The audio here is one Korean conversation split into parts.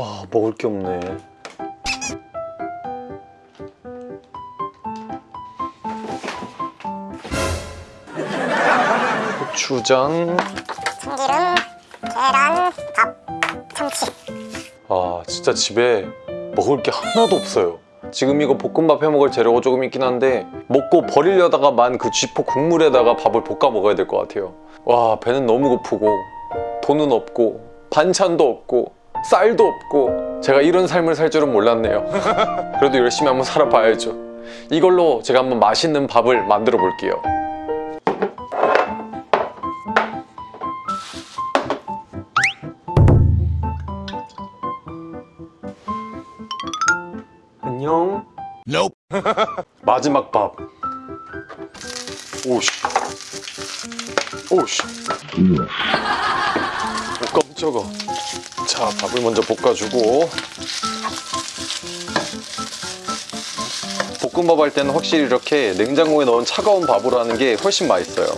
아 먹을 게 없네. 고추장. 참기름, 계란, 밥, 참치. 아 진짜 집에 먹을 게 하나도 없어요. 지금 이거 볶음밥 해 먹을 재료가 조금 있긴 한데 먹고 버리려다가 만 그 쥐포 국물에다가 밥을 볶아 먹어야 될 것 같아요. 와 배는 너무 고프고 돈은 없고 반찬도 없고 쌀도 없고 제가 이런 삶을 살 줄은 몰랐네요. 그래도 열심히 한번 살아봐야죠. 이걸로 제가 한번 맛있는 밥을 만들어 볼게요. 안녕. Nope. 마지막 밥. 오씨. 오씨. 오 깜짝아 자 밥을 먼저 볶아주고. 볶음밥 할 때는 확실히 이렇게 냉장고에 넣은 차가운 밥으로 하는 게 훨씬 맛있어요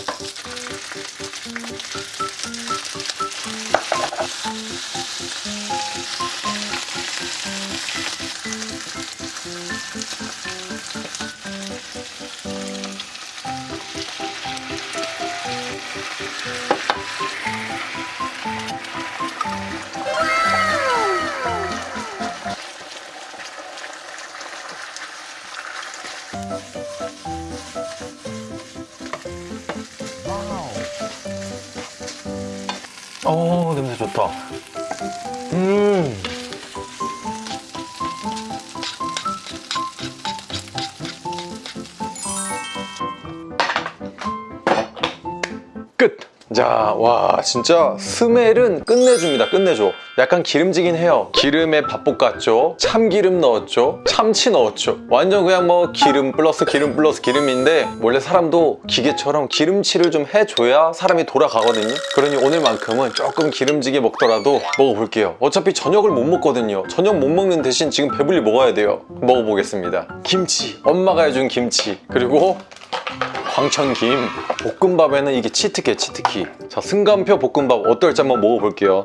어 냄새 좋다. 음 끝! 자, 와 진짜 스멜은 끝내줍니다, 끝내줘. 약간 기름지긴 해요. 기름에 밥 볶았죠, 참기름 넣었죠, 참치 넣었죠. 완전 그냥 뭐 기름 플러스 기름 플러스 기름인데 원래 사람도 기계처럼 기름칠을 좀 해줘야 사람이 돌아가거든요. 그러니 오늘만큼은 조금 기름지게 먹더라도 먹어볼게요. 어차피 저녁을 못 먹거든요. 저녁 못 먹는 대신 지금 배불리 먹어야 돼요. 먹어보겠습니다. 김치, 엄마가 해준 김치, 그리고 광천김. 볶음밥에는 이게 치트키 치트키. 자 승간표 볶음밥 어떨지 한번 먹어볼게요.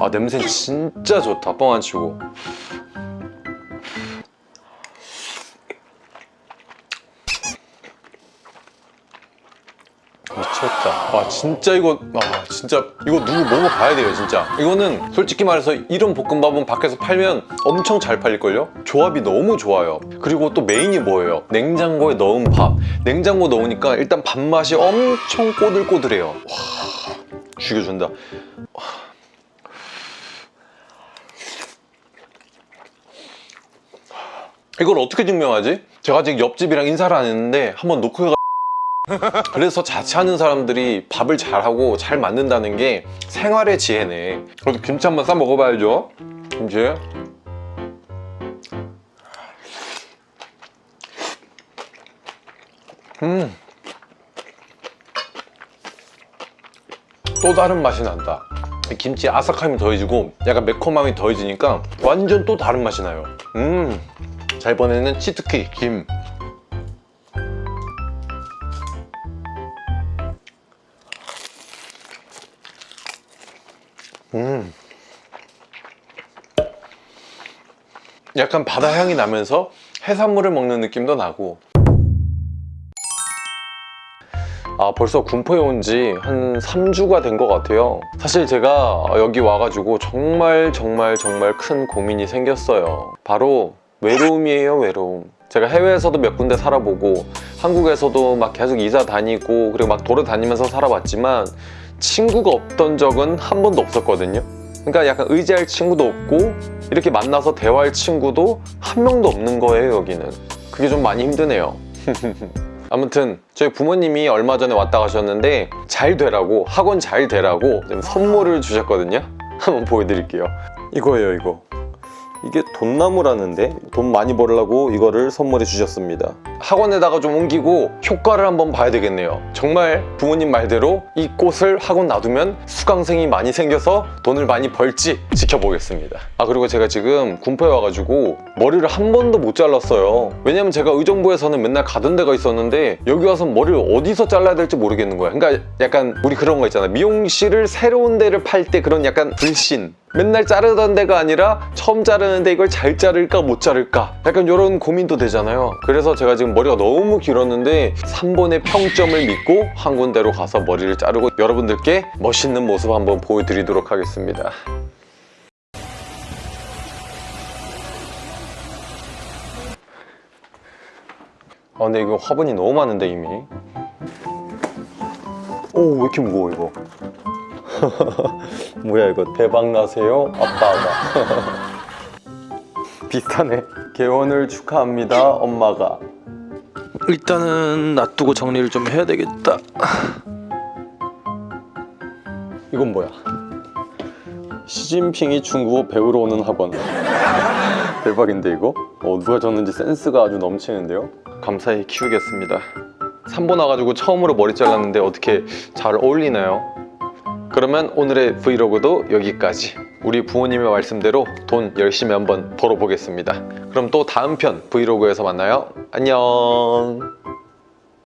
아 냄새 진짜 좋다. 뻥 안 치고 미쳤다 와 진짜 이거 아 진짜 이거 누구 먹어봐야 돼요 진짜 이거는 솔직히 말해서 이런 볶음밥은 밖에서 팔면 엄청 잘 팔릴걸요? 조합이 너무 좋아요 그리고 또 메인이 뭐예요? 냉장고에 넣은 밥 냉장고 넣으니까 일단 밥맛이 엄청 꼬들꼬들해요 와 죽여준다 와. 이걸 어떻게 증명하지? 제가 아직 옆집이랑 인사를 안 했는데 한번 놓고 해가 그래서 자취하는 사람들이 밥을 잘하고 잘 만든다는 게 생활의 지혜네. 그래도 김치 한번 싸 먹어봐야죠. 김치. 음. 또 다른 맛이 난다. 김치 아삭함이 더해지고 약간 매콤함이 더해지니까 완전 또 다른 맛이 나요. 음잘 보내는 치트키 김 약간 바다 향이 나면서 해산물을 먹는 느낌도 나고. 아 벌써 군포에 온 지 한 3주가 된 것 같아요. 사실 제가 여기 와가지고 정말 정말 정말 큰 고민이 생겼어요. 바로 외로움이에요 외로움. 제가 해외에서도 몇 군데 살아보고 한국에서도 막 계속 이사 다니고 그리고 막 돌아다니면서 살아봤지만 친구가 없던 적은 한 번도 없었거든요 그러니까 약간 의지할 친구도 없고 이렇게 만나서 대화할 친구도 한 명도 없는 거예요 여기는. 그게 좀 많이 힘드네요. 아무튼 저희 부모님이 얼마 전에 왔다 가셨는데 잘 되라고 학원 잘 되라고 좀 선물을 주셨거든요. 한번 보여드릴게요. 이거예요 이거 이게 돈나무라는데? 돈 많이 벌려고 이거를 선물해 주셨습니다. 학원에다가 좀 옮기고 효과를 한번 봐야 되겠네요. 정말 부모님 말대로 이 꽃을 학원 놔두면 수강생이 많이 생겨서 돈을 많이 벌지 지켜보겠습니다. 아 그리고 제가 지금 군포에 와가지고 머리를 한 번도 못 잘랐어요. 왜냐면 제가 의정부에서는 맨날 가던 데가 있었는데 여기 와서 머리를 어디서 잘라야 될지 모르겠는 거야. 그러니까 약간 우리 그런 거 있잖아. 미용실을 새로운 데를 팔 때 그런 약간 불신 맨날 자르던 데가 아니라 처음 자르는데 이걸 잘 자를까 못 자를까? 약간 이런 고민도 되잖아요. 그래서 제가 지금 머리가 너무 길었는데 3번의 평점을 믿고 한 군데로 가서 머리를 자르고 여러분들께 멋있는 모습 한번 보여드리도록 하겠습니다. 아 근데 이거 화분이 너무 많은데 이미? 오왜 이렇게 무거워 이거 뭐야 이거 대박 나세요? 아빠가. 비슷하네. 개원을 축하합니다 엄마가. 일단은 놔두고 정리를 좀 해야 되겠다. 이건 뭐야? 시진핑이 중국어 배우러 오는 학원. 대박인데 이거? 어, 누가 줬는지 센스가 아주 넘치는데요? 감사히 키우겠습니다. 3번 와가지고 처음으로 머리 잘랐는데 어떻게 잘 어울리나요? 그러면 오늘의 브이로그도 여기까지. 우리 부모님의 말씀대로 돈 열심히 한번 벌어보겠습니다. 그럼 또 다음 편 브이로그에서 만나요. 안녕